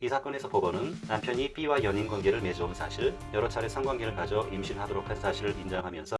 이 사건에서 법원은 남편이 B와 연인 관계를 맺어온 사실, 여러 차례 성관계를 가져 임신하도록 한 사실을 인정하면서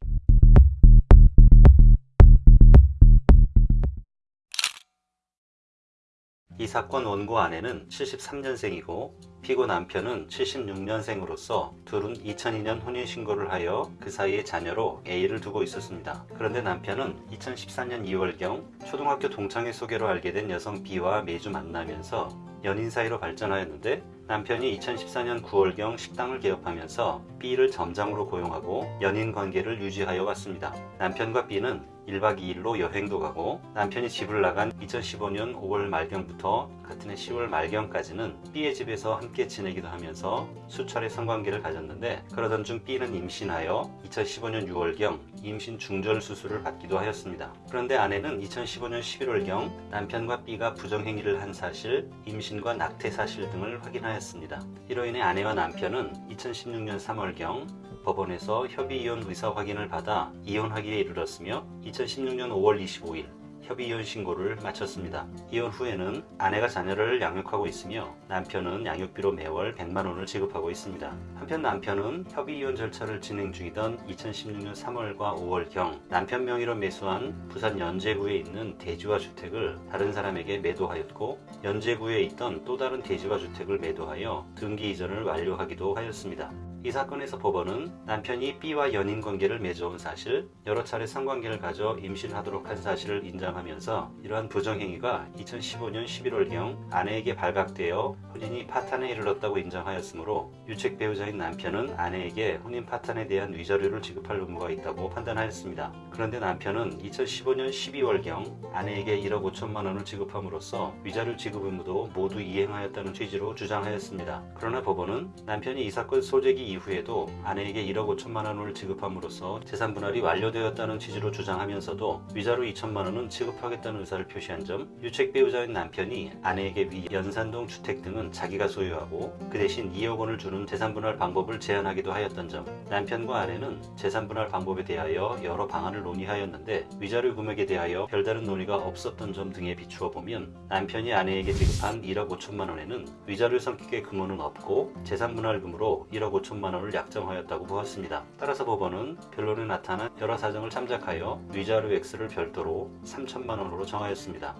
이 사건 원고 아내는 73년생이고 피고 남편은 76년생으로서 둘은 2002년 혼인신고를 하여 그 사이에 자녀로 A를 두고 있었습니다. 그런데 남편은 2014년 2월경 초등학교 동창회 소개로 알게 된 여성 B와 매주 만나면서 연인 사이로 발전하였는데 남편이 2014년 9월경 식당을 개업하면서 B를 점장으로 고용하고 연인 관계를 유지하여 왔습니다. 남편과 B는 1박 2일로 여행도 가고 남편이 집을 나간 2015년 5월 말경부터 같은 해 10월 말경까지는 B의 집에서 함께 지내기도 하면서 수차례 성관계를 가졌는데 그러던 중 B는 임신하여 2015년 6월경 임신 중절 수술을 받기도 하였습니다. 그런데 아내는 2015년 11월경 남편과 B가 부정행위를 한 사실, 임신과 낙태 사실 등을 확인하였습니다. 이로 인해 아내와 남편은 2016년 3월경 법원에서 협의이혼 의사 확인을 받아 이혼하기에 이르렀으며 2016년 5월 25일 협의이혼 신고를 마쳤습니다. 이혼 후에는 아내가 자녀를 양육하고 있으며 남편은 양육비로 매월 100만원을 지급하고 있습니다. 한편 남편은 협의이혼 절차를 진행 중이던 2016년 3월과 5월경 남편 명의로 매수한 부산 연제구에 있는 대지와 주택을 다른 사람에게 매도하였고 연제구에 있던 또 다른 대지와 주택을 매도하여 등기 이전을 완료하기도 하였습니다. 이 사건에서 법원은 남편이 B와 연인 관계를 맺어온 사실, 여러 차례 성관계를 가져 임신하도록 한 사실을 인정하면서 이러한 부정행위가 2015년 11월경 아내에게 발각되어 혼인이 파탄에 이르렀다고 인정하였으므로 유책 배우자인 남편은 아내에게 혼인 파탄에 대한 위자료를 지급할 의무가 있다고 판단하였습니다. 그런데 남편은 2015년 12월경 아내에게 1억 5천만 원을 지급함으로써 위자료 지급 의무도 모두 이행하였다는 취지로 주장하였습니다. 그러나 법원은 남편이 이 사건 소재기 이후에도 아내에게 1억 5천만 원을 지급함으로써 재산 분할이 완료되었다는 취지로 주장하면서도 위자료 2천만 원은 지급하겠다는 의사를 표시한 점, 유책 배우자인 남편이 아내에게 위 연산동 주택 등은 자기가 소유하고 그 대신 2억 원을 주는 재산 분할 방법을 제안하기도 하였던 점, 남편과 아내는 재산 분할 방법에 대하여 여러 방안을 논의하였는데 위자료 금액에 대하여 별다른 논의가 없었던 점 등에 비추어 보면 남편이 아내에게 지급한 1억 5천만 원에는 위자료 성격의 금원은 없고 재산 분할금으로 1억 5천만 원을 약정하였다고 보았습니다. 따라서 법원은 변론에 나타난 여러 사정을 참작하여 위자료 액수를 별도로 3천만 원으로 정하였습니다.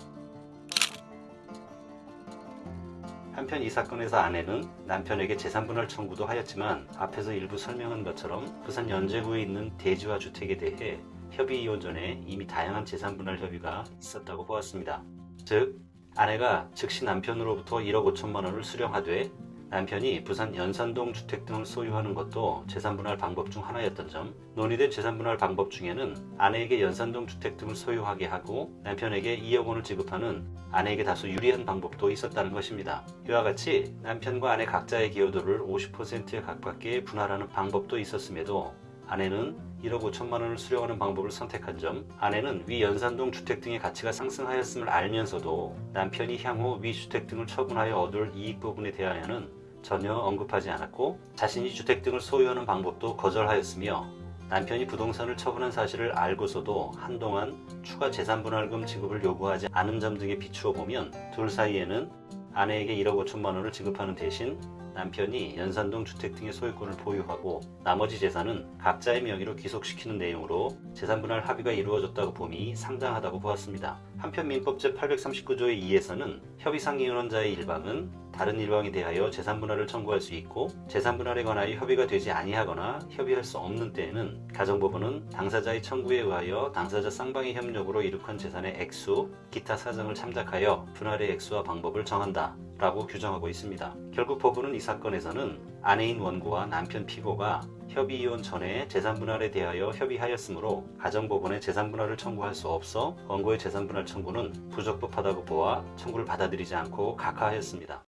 한편 이 사건에서 아내는 남편에게 재산분할 청구도 하였지만 앞에서 일부 설명한 것처럼 부산 연제구에 있는 대지와 주택에 대해 협의 이혼 전에 이미 다양한 재산분할 협의가 있었다고 보았습니다. 즉 아내가 즉시 남편으로부터 1억 5천만 원을 수령하되 남편이 부산 연산동 주택 등을 소유하는 것도 재산분할 방법 중 하나였던 점 논의된 재산분할 방법 중에는 아내에게 연산동 주택 등을 소유하게 하고 남편에게 2억 원을 지급하는 아내에게 다소 유리한 방법도 있었다는 것입니다. 이와 같이 남편과 아내 각자의 기여도를 50%에 가깝게 분할하는 방법도 있었음에도 아내는 1억 5천만 원을 수령하는 방법을 선택한 점 아내는 위 연산동 주택 등의 가치가 상승하였음을 알면서도 남편이 향후 위 주택 등을 처분하여 얻을 이익 부분에 대하여는 전혀 언급하지 않았고 자신이 주택 등을 소유하는 방법도 거절하였으며 남편이 부동산을 처분한 사실을 알고서도 한동안 추가 재산분할금 지급을 요구하지 않은 점 등에 비추어 보면 둘 사이에는 아내에게 1억 5천만 원을 지급하는 대신 남편이 연산동 주택 등의 소유권을 보유하고 나머지 재산은 각자의 명의로 귀속시키는 내용으로 재산분할 합의가 이루어졌다고 봄이 상당하다고 보았습니다. 한편 민법 제839조의 2에서는 협의상 이혼원자의 일방은 다른 일방에 대하여 재산분할을 청구할 수 있고 재산분할에 관하여 협의가 되지 아니하거나 협의할 수 없는 때에는 가정법원은 당사자의 청구에 의하여 당사자 쌍방의 협력으로 이룩한 재산의 액수, 기타 사정을 참작하여 분할의 액수와 방법을 정한다 라고 규정하고 있습니다. 결국 법원은 이 사건에서는 아내인 원고와 남편 피고가 협의 이혼 전에 재산분할에 대하여 협의하였으므로 가정법원에 재산분할을 청구할 수 없어 원고의 재산분할 청구는 부적법하다고 보아 청구를 받아들이지 않고 각하하였습니다.